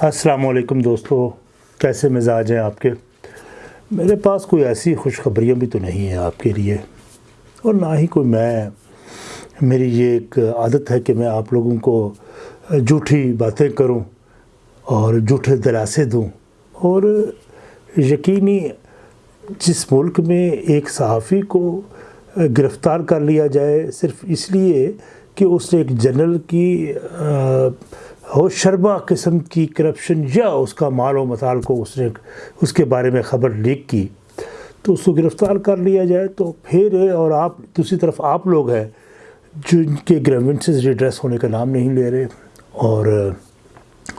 السلام علیکم دوستو، کیسے مزاج ہیں آپ کے؟ میرے پاس کوئی ایسی خوشخبریاں بھی تو نہیں ہیں آپ کے لیے، اور نہ ہی کوئی میں۔ میری یہ ایک عادت ہے کہ میں آپ لوگوں کو جھوٹی باتیں کروں اور جھوٹے دلاسے دوں، اور یقینی جس ملک میں ایک صحافی کو گرفتار کر لیا جائے، صرف اس لیے کہ اس نے ایک جنرل کی ہو شربا قسم کی کرپشن یا اس کا مال و مطال کو اس نے اس کے بارے میں خبر لیک کی، تو اس کو گرفتار کر لیا جائے تو پھر اور آپ، دوسری طرف آپ لوگ ہیں جن کے گریونسز ریڈریس ہونے کا نام نہیں لے رہے اور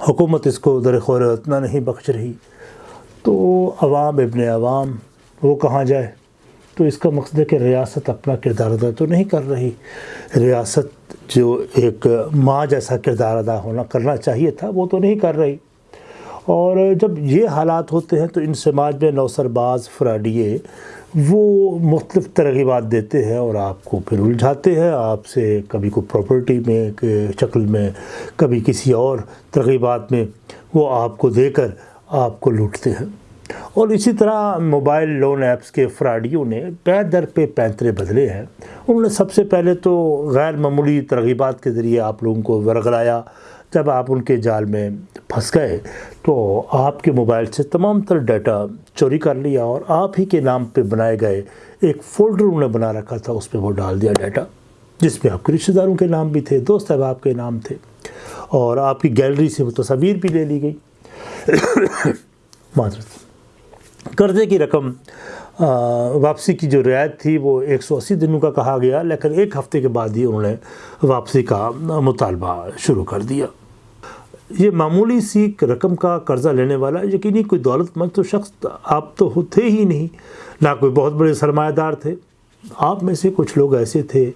حکومت اس کو در خور اتنا نہیں بخش رہی۔ تو عوام، ابن عوام، وہ کہاں جائے؟ تو اس کا مقصد ہے کہ ریاست اپنا کردار ادا تو نہیں کر رہی۔ ریاست جو ایک ماں جیسا کردار ادا ہونا کرنا چاہیے تھا، وہ تو نہیں کر رہی۔ اور جب یہ حالات ہوتے ہیں تو ان سماج میں نوسر باز فراڈیے وہ مختلف ترغیبات دیتے ہیں اور آپ کو پھر الجھاتے ہیں۔ آپ سے کبھی کوئی پراپرٹی میں شکل میں، کبھی کسی اور ترغیبات میں وہ آپ کو دے کر آپ کو لوٹتے ہیں۔ اور اسی طرح موبائل لون ایپس کے فراڈیوں نے پے در پہ پینترے بدلے ہیں۔ انہوں نے سب سے پہلے تو غیر معمولی ترغیبات کے ذریعے آپ لوگوں کو ورگلایا جب آپ ان کے جال میں پھنس گئے تو آپ کے موبائل سے تمام تر ڈیٹا چوری کر لیا اور آپ ہی کے نام پہ بنائے گئے ایک فولڈر انہوں نے بنا رکھا تھا، اس پہ وہ ڈال دیا ڈیٹا، جس میں آپ کے رشتہ داروں کے نام بھی تھے، دوست احباب کے نام تھے اور آپ کی گیلری سے وہ تصاویر بھی لے لی گئی۔ معذرت۔ قرضے کی رقم واپسی کی جو رعایت تھی وہ ایک سو اسی دنوں کا کہا گیا، لیکن ایک ہفتے کے بعد ہی انہوں نے واپسی کا مطالبہ شروع کر دیا۔ یہ معمولی سی رقم کا قرضہ لینے والا یقینی کوئی دولت مند تو شخص آپ تو تھے ہی نہیں، نہ کوئی بہت بڑے سرمایہ دار تھے۔ آپ میں سے کچھ لوگ ایسے تھے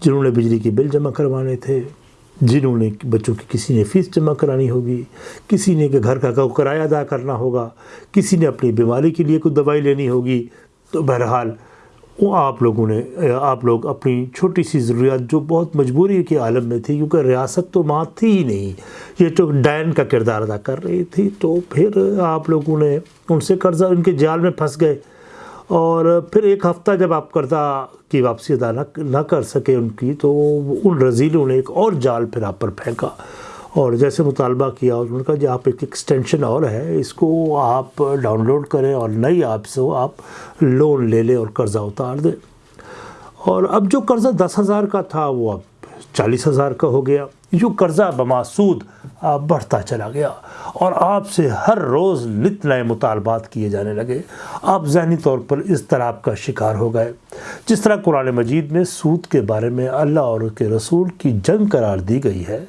جنہوں نے بجلی کی بل جمع کروانے تھے۔ جنہوں نے بچوں کی کسی نے فیس جمع کرانی ہوگی، کسی نے کہ گھر کا کرایہ ادا کرنا ہوگا، کسی نے اپنی بیماری کے لیے کوئی دوائی لینی ہوگی، تو بہرحال وہ آپ لوگوں نے، آپ لوگ اپنی چھوٹی سی ضروریات جو بہت مجبوری کے عالم میں تھی، کیونکہ ریاست تو ماں تھی ہی نہیں، یہ تو ڈین کا کردار ادا کر رہی تھی، تو پھر آپ لوگوں نے ان سے قرضہ ان کے جال میں پھنس گئے۔ اور پھر ایک ہفتہ جب آپ قرضہ کی واپسی ادا نہ کر سکے ان کی، تو ان رزیلوں نے ایک اور جال پھر آپ پر پھینکا اور جیسے مطالبہ کیا اور ان کا جو جی آپ ایک ایکسٹینشن اور ہے، اس کو آپ ڈاؤن لوڈ کریں اور نئی آپ سے آپ لون لے لیں اور قرضہ اتار دیں۔ اور اب جو قرضہ دس ہزار کا تھا وہ اب چالیس ہزار کا ہو گیا جو قرضہ بماسود بڑھتا چلا گیا۔ اور آپ سے ہر روز نت نئے مطالبات کیے جانے لگے۔ آپ ذہنی طور پر اس طرح کا شکار ہو گئے۔ جس طرح قرآن مجید میں سود کے بارے میں اللہ اور کے رسول کی جنگ قرار دی گئی ہے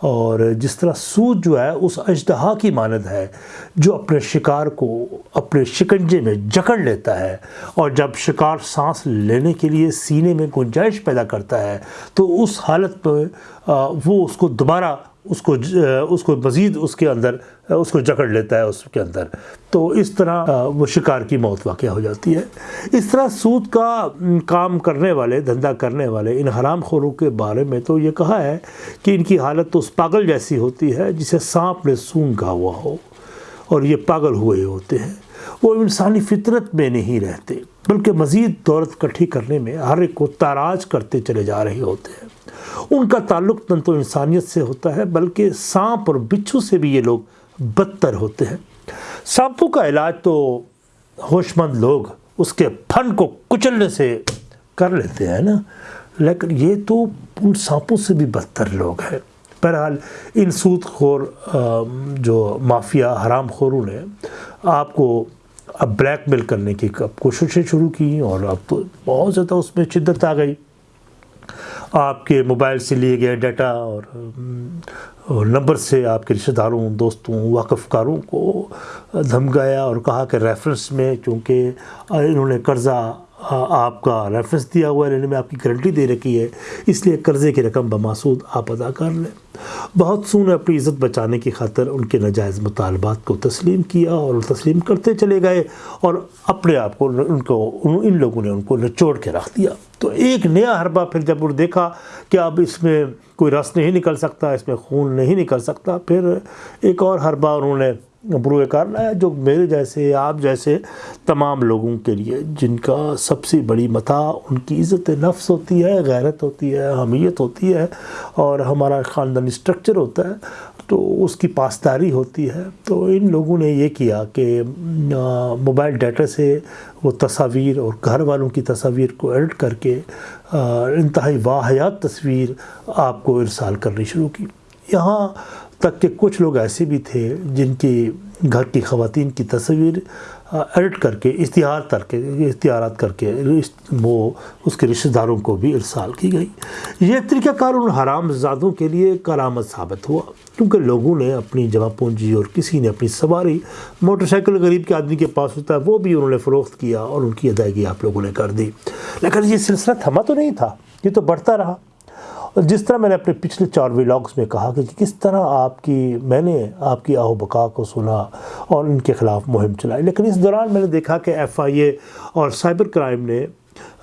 اور جس طرح سود جو ہے، اس اجدہا کی مانند ہے، جو اپنے شکار کو اپنے شکنجے میں جکڑ لیتا ہے اور جب شکار سانس لینے کے لیے سینے میں گنجائش پیدا کرتا ہے، تو اس حالت میں وہ اس کو دوبارہ اس کو اس کو مزید اس کے اندر اس کو جکڑ لیتا ہے اس کے اندر۔ تو اس طرح وہ شکار کی موت واقع ہو جاتی ہے۔ اس طرح سود کا کام کرنے والے دھندہ کرنے والے ان حرام خوروں کے بارے میں تو یہ کہا ہے کہ ان کی حالت تو اس پاگل جیسی ہوتی ہے جسے سانپ نے سونگا ہوا ہو اور یہ پاگل ہوئے ہوتے ہیں۔ وہ انسانی فطرت میں نہیں رہتے، بلکہ مزید دولت کٹھی کرنے میں ہر ایک کو تاراج کرتے چلے جا رہے ہوتے ہیں۔ ان کا تعلق نہ تو انسانیت سے ہوتا ہے، بلکہ سانپ اور بچھو سے بھی یہ لوگ بدتر ہوتے ہیں۔ سانپوں کا علاج تو ہوش مند لوگ اس کے پھن کو کچلنے سے کر لیتے ہیں نا، لیکن یہ تو ان سانپوں سے بھی بدتر لوگ ہیں۔ بہرحال ان سود خور جو مافیا حرام خوروں نے آپ کو اب بلیک میل کرنے کی اب کوششیں شروع کی اور اب تو بہت زیادہ اس میں شدت آ گئی۔ آپ کے موبائل سے لیے گئے ڈیٹا اور نمبر سے آپ کے رشتہ داروں، دوستوں، واقف کاروں کو دھمکایا اور کہا کہ ریفرنس میں چونکہ انہوں نے قرضہ آپ کا ریفرنس دیا ہوا ہے لینے میں آپ کی گارنٹی دے رکھی ہے۔ اس لیے قرضے کی رقم بماسود آپ ادا کر لیں۔ بہت سو نے اپنی عزت بچانے کی خاطر ان کے ناجائز مطالبات کو تسلیم کیا اور تسلیم کرتے چلے گئے اور اپنے آپ کو ان کو ان لوگوں نے ان کو نچوڑ کے رکھ دیا۔ تو ایک نیا حربہ پھر جب انہوں نے دیکھا کہ اب اس میں کوئی رس نہیں نکل سکتا، اس میں خون نہیں نکل سکتا، پھر ایک اور حربہ انہوں نے بروئے کار لایا جو میرے جیسے، آپ جیسے تمام لوگوں کے لیے جن کا سب سے بڑی متاع ان کی عزت نفس ہوتی ہے، غیرت ہوتی ہے، حمیت ہوتی ہے اور ہمارا خاندانی اسٹرکچر ہوتا ہے، تو اس کی پاسداری ہوتی ہے۔ تو ان لوگوں نے یہ کیا کہ موبائل ڈیٹا سے وہ تصاویر اور گھر والوں کی تصاویر کو ایڈٹ کر کے انتہائی واحیات تصویر آپ کو ارسال کرنی شروع کی۔ یہاں تک کہ کچھ لوگ ایسے بھی تھے جن کی گھر کی خواتین کی تصویر ایڈٹ کر کے، اشتہار کر کے، اشتہارات کر کے وہ اس کے رشتہ داروں کو بھی ارسال کی گئی۔ یہ طریقہ کار ان حرام زادوں کے لیے کرامت ثابت ہوا، کیونکہ لوگوں نے اپنی جمع پونجی اور کسی نے اپنی سواری موٹر سائیکل غریب کے آدمی کے پاس ہوتا ہے، وہ بھی انہوں نے فروخت کیا اور ان کی ادائیگی آپ لوگوں نے کر دی۔ لیکن یہ سلسلہ تھما تو نہیں تھا، یہ تو بڑھتا رہا۔ جس طرح میں نے اپنے پچھلے چار ولاگس میں کہا کہ کس طرح آپ کی میں نے آپ کی آہو بقا کو سنا اور ان کے خلاف مہم چلائی، لیکن اس دوران میں نے دیکھا کہ ایف آئی اے اور سائبر کرائم نے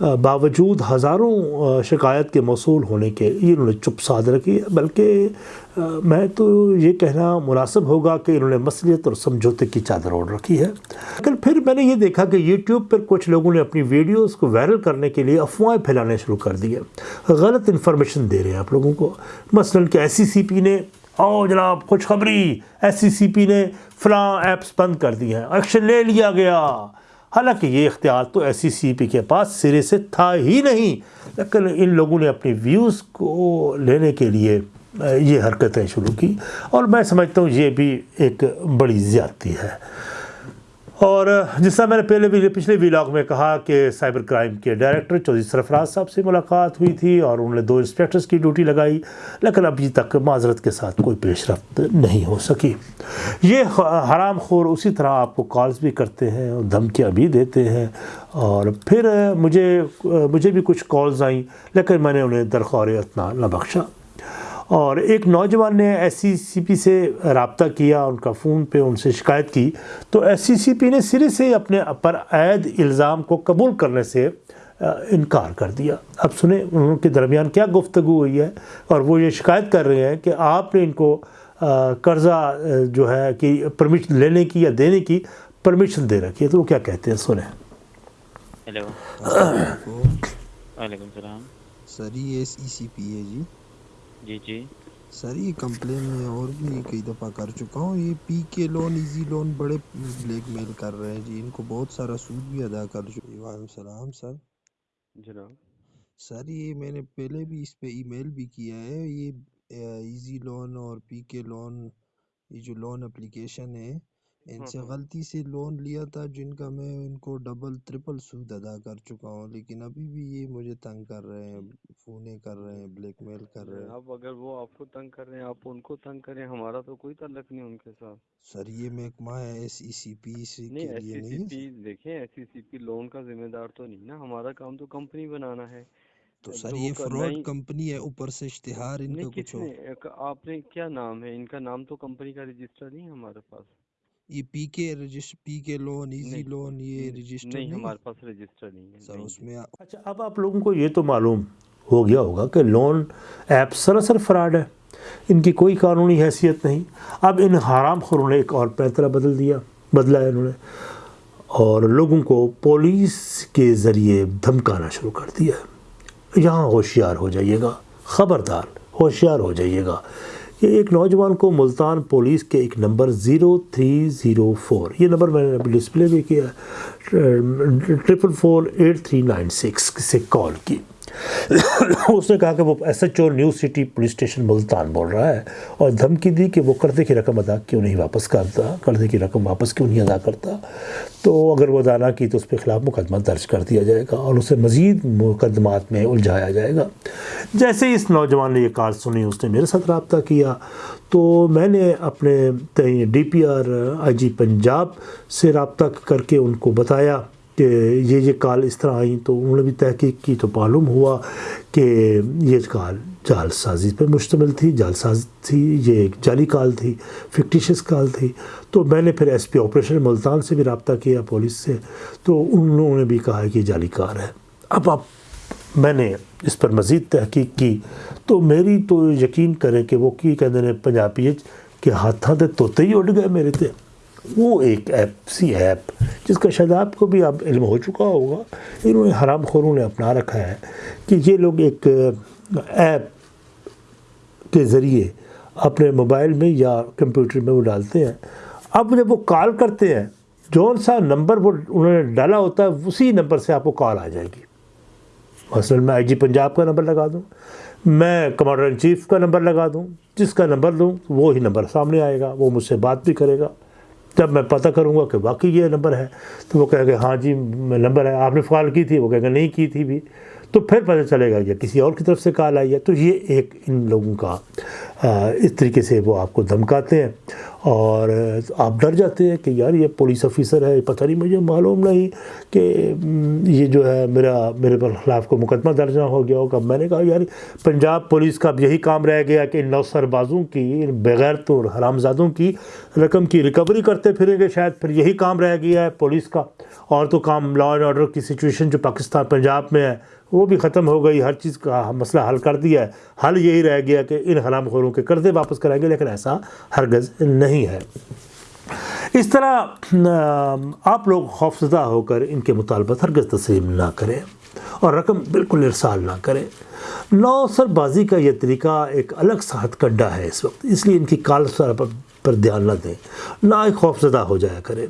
باوجود ہزاروں شکایت کے موصول ہونے کے یہ انہوں نے چپ سادھ رکھی ہے۔ بلکہ میں تو یہ کہنا مناسب ہوگا کہ انہوں نے مسلیت اور سمجھوتے کی چادر اوڑھ رکھی ہے۔ لیکن پھر میں نے یہ دیکھا کہ یوٹیوب پر کچھ لوگوں نے اپنی ویڈیوز کو وائرل کرنے کے لیے افواہیں پھیلانے شروع کر دی ہے غلط انفارمیشن دے رہے ہیں آپ لوگوں کو۔ مثلا کہ ایس سی سی پی نے او جناب، خوشخبری، ایس سی سی پی نے فلاں ایپس بند کر دی ہیں۔ ایکشن لے لیا گیا۔ حالانکہ یہ اختیار تو ایس سی سی پی کے پاس سرے سے تھا ہی نہیں، لیکن ان لوگوں نے اپنی ویوز کو لینے کے لیے یہ حرکتیں شروع کی۔ اور میں سمجھتا ہوں یہ بھی ایک بڑی زیادتی ہے۔ اور جس طرح میں نے پہلے بھی پچھلے ویلاگ میں کہا کہ سائبر کرائم کے ڈائریکٹر چودھری سرفراز صاحب سے ملاقات ہوئی تھی اور انہوں نے دو انسپیکٹرز کی ڈیوٹی لگائی، لیکن ابھی تک معذرت کے ساتھ کوئی پیش رفت نہیں ہو سکی۔ یہ حرام خور اسی طرح آپ کو کالز بھی کرتے ہیں اور دھمکیاں بھی دیتے ہیں اور پھر مجھے مجھے بھی کچھ کالز آئیں، لیکن میں نے انہیں درخور اتنا نہ بخشا۔ اور ایک نوجوان نے ایس سی سی پی سے رابطہ کیا ان کا فون پہ ان سے شکایت کی۔ تو ایس سی سی پی نے سرے سے اپنے پر عائد الزام کو قبول کرنے سے انکار کر دیا۔ اب سنیں ان کے درمیان کیا گفتگو ہوئی ہے اور وہ یہ شکایت کر رہے ہیں کہ آپ نے ان کو قرضہ جو ہے کہ پرمیشن لینے کی یا دینے کی پرمیشن دے رکھی ہے۔ تو وہ کیا کہتے ہیں؟ سنیں۔ ہیلو۔ وعلیکم السلام۔ سر یہ ایس ای سی پی ہے جی۔ جی جی۔ سر یہ کمپلین میں اور بھی کئی دفعہ کر چکا ہوں۔ یہ P K loan easy loan بڑے بلیک میل کر رہے ہیں جی۔ ان کو بہت سارا سود بھی ادا کر چکے وعلیکم السلام سر۔ جناب۔ سر یہ میں نے پہلے بھی اس پہ ای میل بھی کیا ہے۔ یہ ایزی لون اور پی کے لون یہ جو لون اپلیکیشن ہے ان سے غلطی سے لون لیا تھا جن کا میں ان کو ڈبل ٹرپل سود ادا کر چکا ہوں لیکن ابھی بھی یہ مجھے تنگ کر رہے ہیں فونے کر رہے ہیں بلیک میل کر رہے ہیں۔ اب اگر وہ آپ کو تنگ کر رہے ہیں آپ ان کو تنگ کریں ہمارا تو کوئی تعلق نہیں ان کے ساتھ۔ سر یہ محکمہ ہے ایس ای سی پی سے نہیں ایس لیے سی پی دیکھیں ایس سی سی پی لون کا ذمہ دار تو نہیں نا ہمارا کام تو کمپنی بنانا ہے۔ تو سر یہ فراڈ کمپنی ہے اوپر سے اشتہار ان کا کچھ ہو آپ نے کیا نام ہے؟ ان کا نام تو کمپنی کا رجسٹر نہیں ہے ہمارے پاس۔ یہ پی کے register P K loan easy loan یہ رجسٹر نہیں ہمارے پاس رجسٹر نہیں ہے سر اس میں اچھا اب آپ لوگوں کو یہ تو معلوم ہو گیا ہوگا کہ لون ایپ سراسر فراڈ ہے۔ ان کی کوئی قانونی حیثیت نہیں۔ اب ان حرام خوروں نے ایک اور پیترا بدل دیا بدلا ہے انہوں نے۔ اور لوگوں کو پولیس کے ذریعے دھمکانا شروع کر دیا ہے۔ یہاں ہوشیار ہو جائیے گا خبردار ہوشیار ہو جائیے گا۔ کہ ایک نوجوان کو ملتان پولیس کے ایک number zero three zero four, یہ نمبر میں نے ابھی ڈسپلے بھی کیا triple four eight three nine six سے کال کی۔ اس نے کہا کہ وہ S H O new city police station Multan بول رہا ہے اور دھمکی دی کہ وہ قرضے کی رقم ادا کیوں نہیں واپس کرتا، قرضے کی رقم واپس کیوں نہیں ادا کرتا؟ تو اگر وہ ادا نہ کی تو اس کے خلاف مقدمہ درج کر دیا جائے گا اور اسے مزید مقدمات میں الجھایا جائے گا۔ جیسے ہی اس نوجوان نے یہ کال سنی، اس نے میرے ساتھ رابطہ کیا۔ تو میں نے اپنے D P R, I G Punjab سے رابطہ کر کے ان کو بتایا۔ کہ یہ یہ کال اس طرح آئیں تو انہوں نے بھی تحقیق کی تو معلوم ہوا کہ یہ کال جال سازی پر مشتمل تھی، جال سازی تھی، یہ ایک جعلی کال تھی فکٹیشس کال تھی۔ تو میں نے پھر ایس پی آپریشن ملتان سے بھی رابطہ کیا، پولیس سے۔ تو انہوں نے بھی کہا کہ یہ جعلی کار ہے۔ اب آپ، میں نے اس پر مزید تحقیق کی۔ تو میری تو یقین کرے کہ وہ کی کہتے ہیں پنجابی کہ ہاتھاں تے توتے ہی اڑ گئے میرے تے۔ وہ ایک ایپ سی ایپ جس کا شاید آپ کو بھی اب علم ہو چکا ہوگا، انہوں نے حرام خوروں نے اپنا رکھا ہے کہ یہ لوگ ایک ایپ کے ذریعے اپنے موبائل میں یا کمپیوٹر میں وہ ڈالتے ہیں۔ اب جب وہ کال کرتے ہیں، جون سا نمبر وہ انہوں نے ڈالا ہوتا ہے، اسی نمبر سے آپ کو کال آ جائے گی۔ مثلا میں آئی جی پنجاب کا نمبر لگا دوں، میں کمانڈر ان چیف کا نمبر لگا دوں، جس کا نمبر دوں وہی نمبر سامنے آئے گا، وہ مجھ سے بات بھی کرے گا۔ جب میں پتہ کروں گا کہ واقعی یہ نمبر ہے۔ تو وہ کہے گا ہاں جی نمبر ہے۔ آپ نے فال کی تھی، وہ کہے گا نہیں کی تھی بھی۔ تو پھر پتہ چلے گا یا کسی اور کی طرف سے کال آئی ہے۔ تو یہ ایک ان لوگوں کا اس طریقے سے وہ آپ کو دھمکاتے ہیں اور آپ ڈر جاتے ہیں کہ یار یہ پولیس آفیسر ہے پتہ نہیں مجھے معلوم نہیں کہ یہ جو ہے میرا، میرے پر خلاف کو مقدمہ درج نہ ہو گیا ہوگا۔ میں نے کہا یار پنجاب پولیس کا اب یہی کام رہ گیا کہ ان نو سربازوں کی بغیر تو حرام زادوں کی رقم کی ریکوری کرتے پھریں گے شاید، پھر یہی کام رہ گیا ہے پولیس کا۔ اور تو کام لا اینڈ آرڈر کی سچویشن جو پاکستان، پنجاب میں ہے وہ بھی ختم ہو گئی، ہر چیز کا مسئلہ حل کر دیا ہے۔ حل یہی رہ گیا کہ ان حرام خوروں کے قرضے واپس کرائیں گے، لیکن ایسا ہرگز نہیں ہے۔ اس طرح آپ لوگ خوفزدہ ہو کر ان کے مطالبات ہرگز تسلیم نہ کریں اور رقم بالکل ارسال نہ کریں۔ نو سر بازی کا یہ طریقہ ایک الگ سا ہتھ کنڈا ہے اس وقت، اس لیے ان کی کال سر پر دھیان نہ دیں، نہ ہی خوف زدہ ہو جایا کریں۔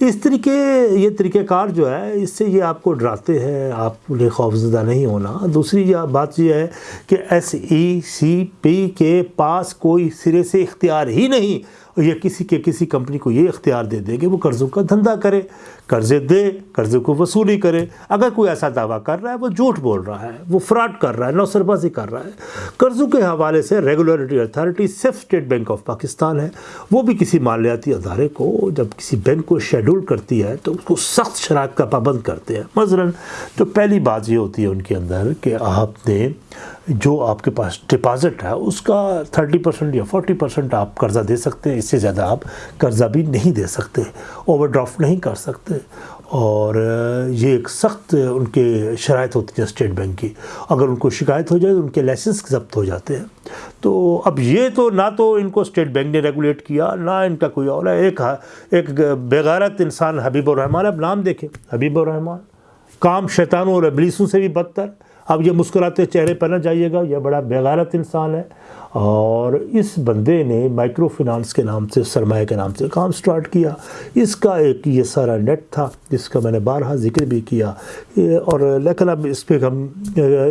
اس طریقے، یہ طریقہ کار جو ہے، اس سے یہ آپ کو ڈراتے ہیں، آپ نے خوف زدہ نہیں ہونا۔ دوسری یہ بات یہ ہے کہ ایس ای سی پی کے پاس کوئی سرے سے اختیار ہی نہیں۔ یا کسی کے کسی کمپنی کو یہ اختیار دے دے کہ وہ قرضوں کا دھندہ کرے، قرضے دے قرضے کو وصولی کرے۔ اگر کوئی ایسا دعویٰ کر رہا ہے، وہ جھوٹ بول رہا ہے، وہ فراڈ کر رہا ہے نوسر بازی کر رہا ہے۔ قرضوں کے حوالے سے ریگولیٹری اتھارٹی صرف اسٹیٹ بینک آف پاکستان ہے۔ وہ بھی کسی مالیاتی ادارے کو جب کسی بینک کو شیڈول کرتی ہے تو اس کو سخت شرائط کا پابند کرتے ہیں۔ مثلاً تو پہلی بات یہ ہوتی ہے ان کے اندر کہ آپ نے جو آپ کے پاس ڈپازٹ ہے، اس کا تھرٹی پرسنٹ یا فورٹی پرسنٹ آپ قرضہ دے سکتے ہیں، اس سے زیادہ آپ قرضہ بھی نہیں دے سکتے اوور ڈرافٹ نہیں کر سکتے۔ اور یہ ایک سخت ان کے شرائط ہوتی ہیں اسٹیٹ بینک کی۔ اگر ان کو شکایت ہو جائے تو ان کے لائسنس ضبط ہو جاتے ہیں۔ تو اب یہ تو نہ تو ان کو اسٹیٹ بینک نے ریگولیٹ کیا، نہ ان کا کوئی اور ہے۔ ایک ایک بغیرت انسان حبیب الرحمان اب نام دیکھیں۔ حبیب الرحمان کام شیطانوں اور ابلیسوں سے بھی بدتر۔ اب یہ مسکراتے چہرے پر نہ جائیے گا یہ بڑا بےغالت انسان ہے۔ اور اس بندے نے مائکرو فنانس کے نام سے، سرمایہ کے نام سے کام سٹارٹ کیا۔ اس کا ایک یہ سارا نیٹ تھا، جس کا میں نے بارہا ذکر بھی کیا۔ اور لیکن اب اس پہ ہم،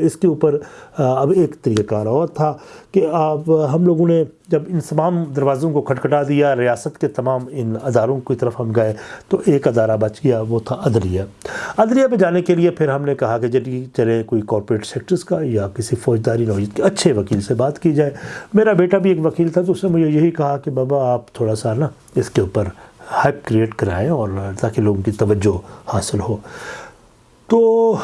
اس کے اوپر، اب ایک طریقہ کار اور تھا کہ اب ہم لوگوں نے جب ان تمام دروازوں کو کھٹکھٹا دیا، ریاست کے تمام ان اداروں کی طرف ہم گئے تو ایک ادارہ بچ گیا، وہ تھا عدلیہ عدلیہ پہ جانے کے لیے پھر ہم نے کہا کہ جی چلے کوئی کارپوریٹ سیکٹرز کا یا کسی فوجداری نوعیت کے اچھے وکیل سے بات کی جائے۔ میرا بیٹا بھی ایک وکیل تھا تو اس نے مجھے یہی کہا کہ بابا آپ تھوڑا سا نا اس کے اوپر ہائپ کریٹ کرائیں اور تاکہ لوگوں کی توجہ حاصل ہو۔ تو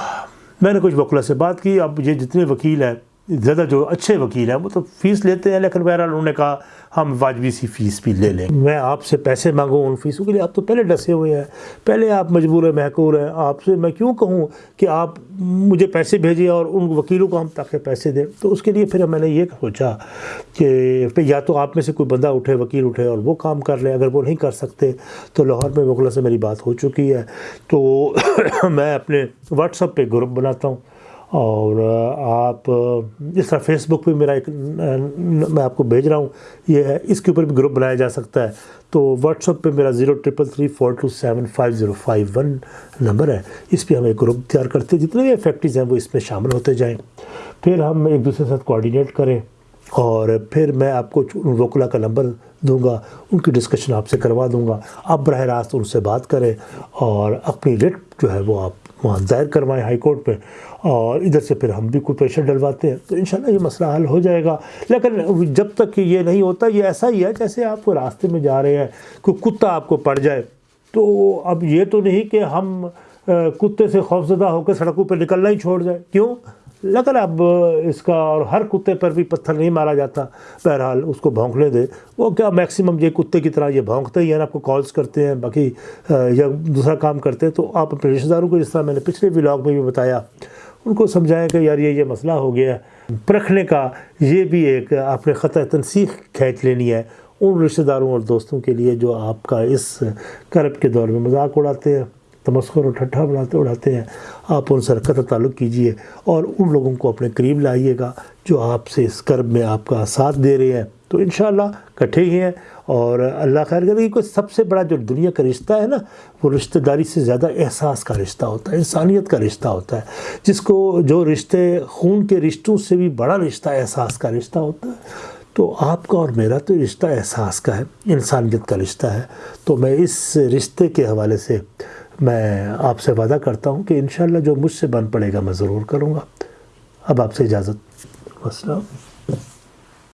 میں نے کچھ وکلا سے بات کی، اب یہ جتنے وکیل ہیں زیادہ جو اچھے وکیل ہیں وہ تو فیس لیتے ہیں، لیکن بہرحال انہوں نے کہا ہم واجبی سی فیس بھی لے لیں۔ میں آپ سے پیسے مانگوں ان فیسوں کے لیے، آپ تو پہلے ڈسے ہوئے ہیں۔ پہلے آپ مجبور ہیں، محکور ہیں۔ آپ سے میں کیوں کہوں کہ آپ مجھے پیسے بھیجیں اور ان وکیلوں کو ہم تاکہ پیسے دیں؟ تو اس کے لیے پھر میں نے یہ سوچا کہ یا تو آپ میں سے کوئی بندہ اٹھے، وکیل اٹھے اور وہ کام کر لے۔ اگر وہ نہیں کر سکتے تو لاہور میں وکلا سے میری بات ہو چکی ہے۔ تو میں اپنے واٹس اپ پہ گروپ بناتا ہوں۔ اور آپ، اس طرح فیس بک پہ میرا ایک، میں آپ کو بھیج رہا ہوں، یہ ہے، اس کے اوپر بھی گروپ بنایا جا سکتا ہے۔ تو واٹس اپ پہ میرا zero triple three four two seven five zero five one number ہے۔ اس پہ ہم ایک گروپ تیار کرتے ہیں، جتنے بھی افیکٹیز ہیں، وہ اس میں شامل ہوتے جائیں۔ پھر ہم ایک دوسرے کے ساتھ کوآڈینیٹ کریں۔ اور پھر میں آپ کو وکلا کا نمبر دوں گا، ان کی ڈسکشن آپ سے کروا دوں گا۔ آپ براہ راست ان سے بات کریں اور اپنی ریٹ جو ہے وہ آپ وہاں دائر کروائیں ہائی کورٹ پہ اور ادھر سے پھر ہم بھی کوئی پریشر ڈلواتے ہیں۔ تو انشاءاللہ یہ مسئلہ حل ہو جائے گا۔ لیکن جب تک کہ یہ نہیں ہوتا، یہ ایسا ہی ہے جیسے آپ کو راستے میں جا رہے ہیں، کوئی کتا آپ کو پڑ جائے۔ تو اب یہ تو نہیں کہ ہم کتے سے خوفزدہ ہو کے سڑکوں پہ نکلنا ہی چھوڑ جائے کیوں؟ لیکن اب اس کا اور ہر کتے پر بھی پتھر نہیں مارا جاتا۔ بہرحال اس کو بھونکنے دے۔ وہ کیا میکسیمم یہ کتے کی طرح یہ بھونکتے ہی ہیں، آپ کو کالز کرتے ہیں، باقی یا دوسرا کام کرتے ہیں۔ تو آپ اپنے رشتہ داروں کو جس طرح میں نے پچھلے ولاگ میں بھی بتایا، ان کو سمجھائیں کہ یار یہ یہ مسئلہ ہو گیا پرکھنے کا یہ بھی ایک آپ نے خطۂ تنسیخ کھینچ لینی ہے ان رشتہ داروں اور دوستوں کے لیے جو آپ کا اس کرب کے دور میں مذاق اڑاتے ہیں۔ تمسخر اور ٹھٹھا بناتے اڑاتے ہیں، آپ ان سے قطع تعلق کیجیے اور ان لوگوں کو اپنے قریب لائیے گا جو آپ سے اس کرب میں آپ کا ساتھ دے رہے ہیں۔ تو انشاءاللہ کٹھے ہی ہیں اور اللہ خیر کرے کوئی سب سے بڑا جو دنیا کا رشتہ ہے نا، وہ رشتہ داری سے زیادہ احساس کا رشتہ ہوتا ہے، انسانیت کا رشتہ ہوتا ہے۔ جس کو جو رشتے خون کے رشتوں سے بھی بڑا رشتہ احساس کا رشتہ ہوتا ہے۔ تو آپ کا اور میرا تو رشتہ احساس کا ہے، انسانیت کا رشتہ ہے۔ تو میں اس رشتے کے حوالے سے میں آپ سے وعدہ کرتا ہوں کہ انشاءاللہ جو مجھ سے بن پڑے گا میں ضرور کروں گا۔ اب آپ سے اجازت۔ السلام